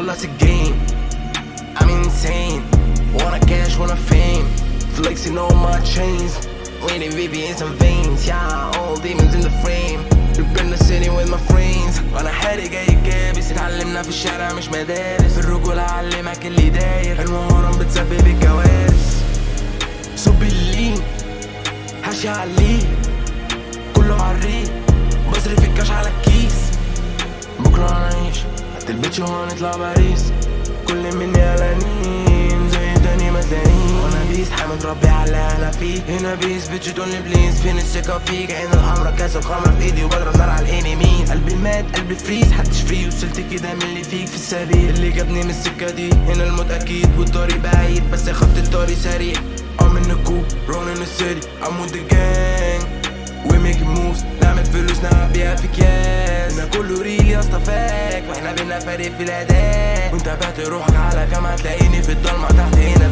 خلص الجيم I'm insane wanna cash wanna fame flexing on my chains waiting VVS and veins yeah all demons in the frame in the city with my friends وأنا حالي جاي كابس اتعلمنا في الشارع مش مدارس الرجولة علمك اللي داير المهارة بتسبب الكوارث صب اللين هشي عليه كله عالريق هتلبسش وهنطلع باريس؟ كل مني قلقانين زي تاني مدانين وأنا بيس حامد ربي على أنا فيه هنا بيس بيتش تقولي بليز فين الثقة فيك عين الحمرا كاس الخمرة في إيدي وبضرب نار على الانميز قلبي مات قلبي فريز حدش فري وصلت كده من اللي فيك في السبيل. اللي جابني من السكة دي هنا الموت أكيد. والطريق بعيد بس خط الطريق سريع. I'm in the coupe, rolling the city. I'm with the gang. We making moves نعمل فلوس نلعب بيها في كاس هنا كله ريل اسطى وإحنا بينا فريق في الأداء. وانت بعت روحك على كام هتلاقيني في الضلمة تحت هنا